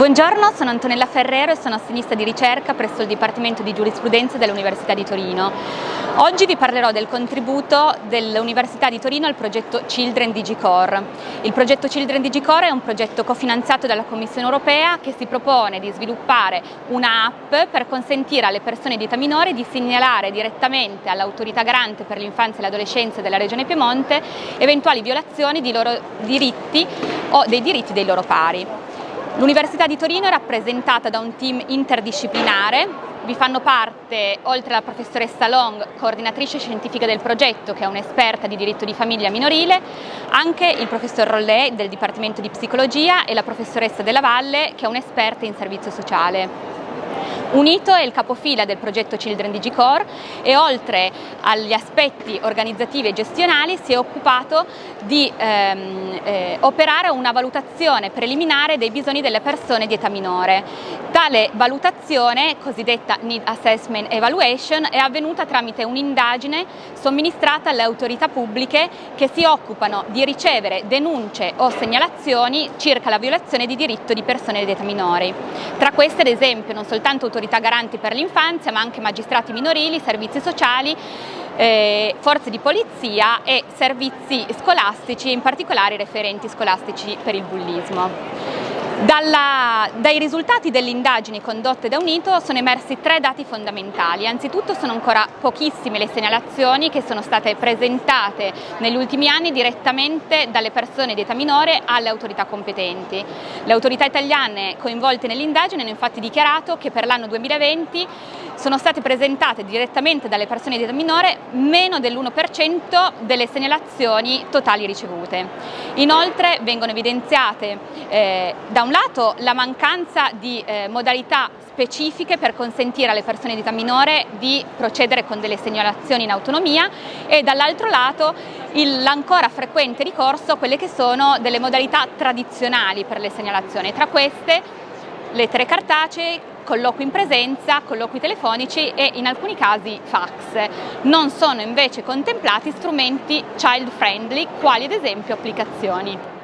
Buongiorno, sono Antonella Ferrero e sono assenista di ricerca presso il Dipartimento di Giurisprudenza dell'Università di Torino. Oggi vi parlerò del contributo dell'Università di Torino al progetto Children DigiCore. Il progetto Children DigiCore è un progetto cofinanziato dalla Commissione Europea che si propone di sviluppare un'app per consentire alle persone di età minore di segnalare direttamente all'autorità garante per l'infanzia e l'adolescenza della Regione Piemonte eventuali violazioni di loro diritti o dei diritti dei loro pari. L'Università di Torino è rappresentata da un team interdisciplinare, vi fanno parte, oltre alla professoressa Long, coordinatrice scientifica del progetto, che è un'esperta di diritto di famiglia minorile, anche il professor Rollet del Dipartimento di Psicologia e la professoressa Della Valle, che è un'esperta in servizio sociale. Unito è il capofila del progetto Children DigiCore e oltre agli aspetti organizzativi e gestionali si è occupato di ehm, eh, operare una valutazione preliminare dei bisogni delle persone di età minore. Tale valutazione, cosiddetta Need Assessment Evaluation, è avvenuta tramite un'indagine somministrata alle autorità pubbliche che si occupano di ricevere denunce o segnalazioni circa la violazione di diritto di persone di età minori. Tra queste ad esempio non soltanto autorità garanti per l'infanzia ma anche magistrati minorili, servizi sociali, eh, forze di polizia e servizi scolastici, in particolare referenti scolastici per il bullismo. Dalla, dai risultati delle indagini condotte da Unito sono emersi tre dati fondamentali. Anzitutto sono ancora pochissime le segnalazioni che sono state presentate negli ultimi anni direttamente dalle persone di età minore alle autorità competenti. Le autorità italiane coinvolte nell'indagine hanno infatti dichiarato che per l'anno 2020 sono state presentate direttamente dalle persone di età minore meno dell'1% delle segnalazioni totali ricevute. Inoltre vengono evidenziate eh, da un lato la mancanza di eh, modalità specifiche per consentire alle persone di età minore di procedere con delle segnalazioni in autonomia e dall'altro lato l'ancora frequente ricorso a quelle che sono delle modalità tradizionali per le segnalazioni. Tra queste lettere cartacee, colloqui in presenza, colloqui telefonici e in alcuni casi fax. Non sono invece contemplati strumenti child friendly quali ad esempio applicazioni.